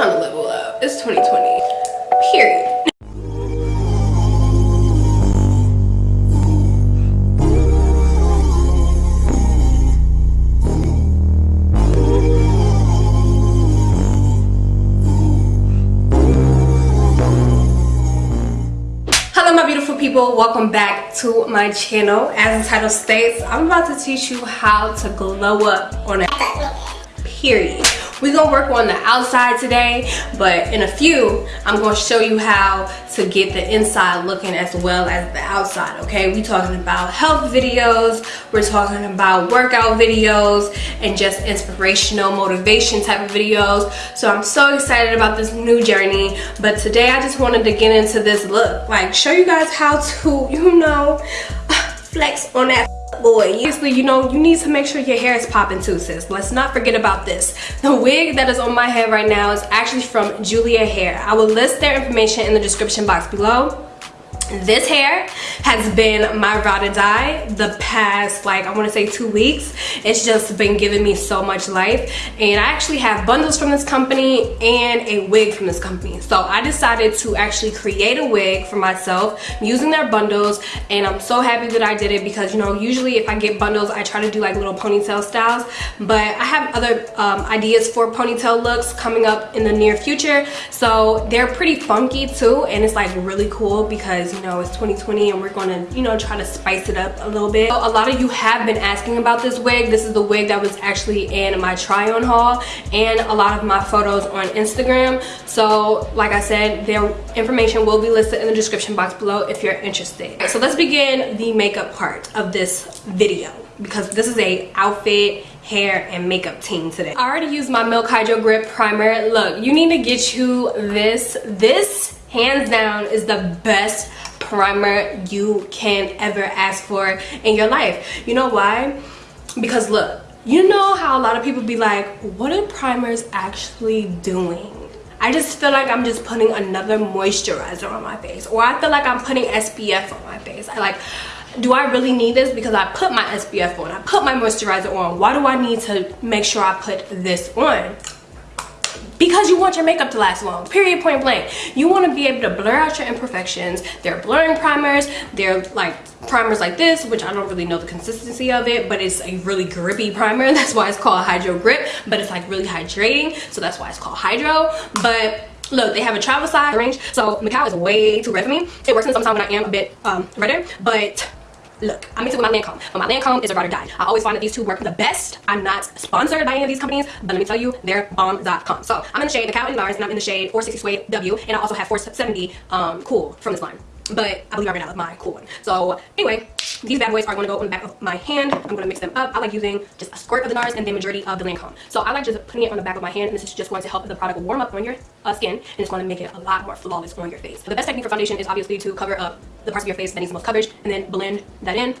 time to level up. It's 2020. Period. Hello my beautiful people, welcome back to my channel. As the title states, I'm about to teach you how to glow up on a period. We're gonna work on the outside today but in a few i'm gonna show you how to get the inside looking as well as the outside okay? We talking about health videos we're talking about workout videos and just inspirational motivation type of videos. So i'm so excited about this new journey but today i just wanted to get into this look. Like show you guys how to you know flex on that boy. Obviously you know you need to make sure your hair is popping too sis. Let's not forget about this. The wig that is on my head right now is actually from julia hair i will list their information in the description box below this hair has been my ride or die the past like i want to say two weeks. It's just been giving me so much life. And i actually have bundles from this company and a wig from this company. So i decided to actually create a wig for myself using their bundles. And i'm so happy that i did it because you know usually if i get bundles i try to do like little ponytail styles. But i have other um, ideas for ponytail looks coming up in the near future. So they're pretty funky too and it's like really cool because you know it's 2020 and we're gonna you know try to spice it up a little bit. So a lot of you have been asking about this wig. This is the wig that was actually in my try on haul and a lot of my photos on instagram. So like i said their information will be listed in the description box below if you're interested. So let's begin the makeup part of this video because this is a outfit hair and makeup team today. I already used my milk hydro grip primer. Look you need to get you this. This hands down is the best primer you can ever ask for in your life. You know why? Because look you know how a lot of people be like what are primers actually doing? I just feel like I'm just putting another moisturizer on my face or I feel like I'm putting SPF on my face. I like do I really need this? Because I put my SPF on. I put my moisturizer on. Why do I need to make sure I put this on because you want your makeup to last long period point blank. You want to be able to blur out your imperfections. They're blurring primers. They're like primers like this which i don't really know the consistency of it but it's a really grippy primer. That's why it's called hydro grip but it's like really hydrating so that's why it's called hydro. But look they have a travel size range so Macao is way too red for me. It works in some time when i am a bit um redder but look i'm into my lancome but my lancome is a ride or die. I always find that these two work the best. I'm not sponsored by any of these companies but let me tell you they're bomb.com so i'm in the shade the cow and NARS, and i'm in the shade 460 suede w and i also have 470 um cool from this line. But I believe I ran out of my cool one. So anyway, these bad boys are going to go on the back of my hand. I'm going to mix them up. I like using just a squirt of the NARS and the majority of the Lancome. So I like just putting it on the back of my hand and this is just going to help the product warm up on your uh, skin and it's going to make it a lot more flawless on your face. The best technique for foundation is obviously to cover up the parts of your face that needs the most coverage and then blend that in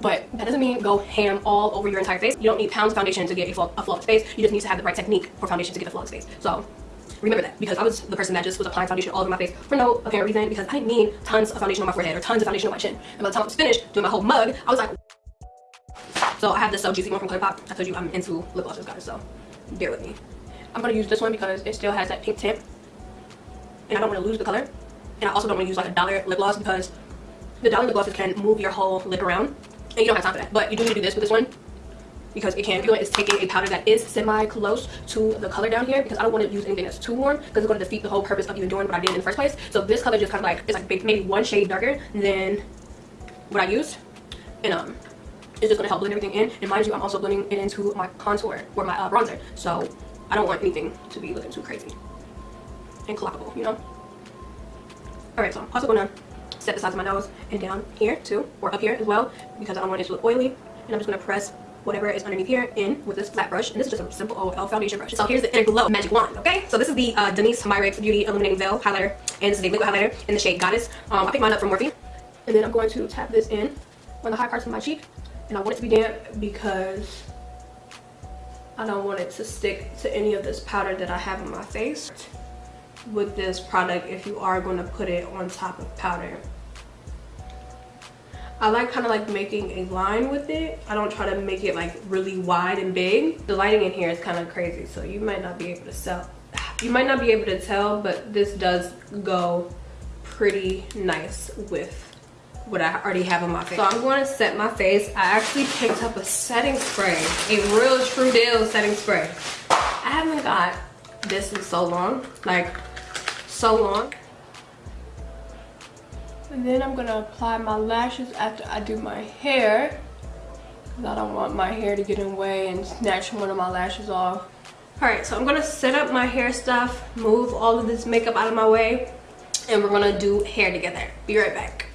but that doesn't mean go ham all over your entire face. You don't need pounds of foundation to get a, a flawless face. You just need to have the right technique for foundation to get a flawless face. So remember that because I was the person that just was applying foundation all over my face for no apparent reason because I didn't need tons of foundation on my forehead or tons of foundation on my chin. And by the time I was finished doing my whole mug, I was like, so I have this So Juicy one from ColourPop. I told you I'm into lip glosses, guys, so bear with me. I'm gonna use this one because it still has that pink tint, and I don't want to lose the color. And I also don't want to use like a dollar lip gloss because the dollar lip glosses can move your whole lip around, and you don't have time for that. But you do need to do this with this one because it can feel it's taking a powder that is semi close to the color down here because I don't want to use anything that's too warm because it's going to defeat the whole purpose of even doing what I did in the first place. So this color just kind of like it's like maybe one shade darker than what I used, and um, it's just going to help blend everything in. And mind you, I'm also blending it into my contour or my uh, bronzer, so I don't want anything to be looking too crazy and clockable, you know. All right, so I'm also going to set the sides of my nose and down here too, or up here as well, because I don't want it to look oily. And I'm just going to press whatever is underneath here in with this flat brush and this is just a simple OL foundation brush. So here's the inner glow magic wand okay? So this is the uh, Danessa Myricks Beauty Illuminating Veil highlighter and this is a liquid highlighter in the shade Goddess. Um, I picked mine up from Morphe and then I'm going to tap this in on the high parts of my cheek and I want it to be damp because I don't want it to stick to any of this powder that I have on my face. With this product if you are going to put it on top of powder I like kind of like making a line with it. I don't try to make it like really wide and big. The lighting in here is kind of crazy, so you might not be able to sell, you might not be able to tell but this does go pretty nice with what I already have on my face. So I'm going to set my face. I actually picked up a setting spray, a real true deal setting spray. I haven't got this in so long, like so long. And then I'm gonna apply my lashes after I do my hair. Cause I don't want my hair to get in the way and snatch one of my lashes off. All right, so I'm gonna set up my hair stuff, move all of this makeup out of my way, and we're gonna do hair together. Be right back.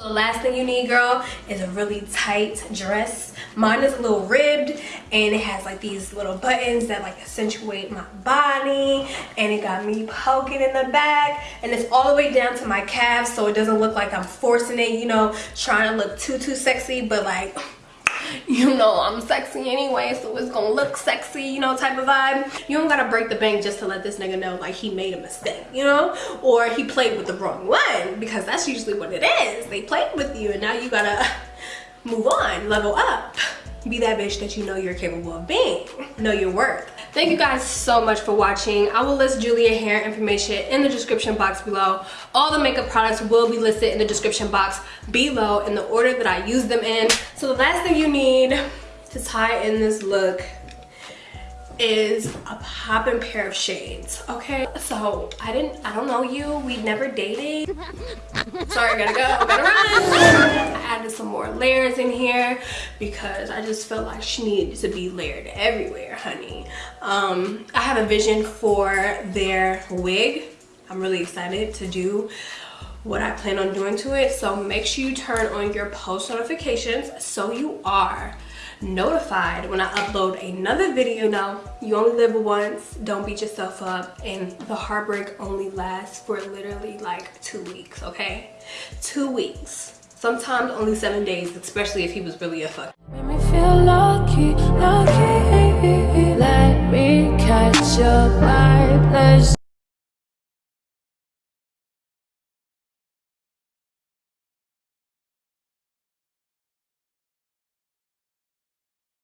The last thing you need, girl, is a really tight dress. Mine is a little ribbed and it has like these little buttons that like accentuate my body and it got me poking in the back and it's all the way down to my calves so it doesn't look like I'm forcing it, you know, trying to look too, too sexy, but like you know I'm sexy anyway so it's gonna look sexy you know type of vibe. You don't gotta break the bank just to let this nigga know like he made a mistake you know? Or he played with the wrong one because that's usually what it is. They played with you and now you gotta move on level up. Be that bitch that you know you're capable of being know your worth thank you guys so much for watching. I will list julia hair information in the description box below. All the makeup products will be listed in the description box below in the order that i use them in. So the last thing you need to tie in this look is a popping pair of shades okay? So i didn't i don't know you we never dated. Sorry i gotta go I gotta run. I added some more layers in here because i just felt like she needed to be layered everywhere honey. Um i have a vision for their wig. I'm really excited to do what I plan on doing to it. So make sure you turn on your post notifications so you are notified when I upload another video. Now, you only live once. Don't beat yourself up. And the heartbreak only lasts for literally like two weeks, okay? Two weeks. Sometimes only seven days, especially if he was really a fuck. Me feel lucky, lucky. Let me catch your vibe.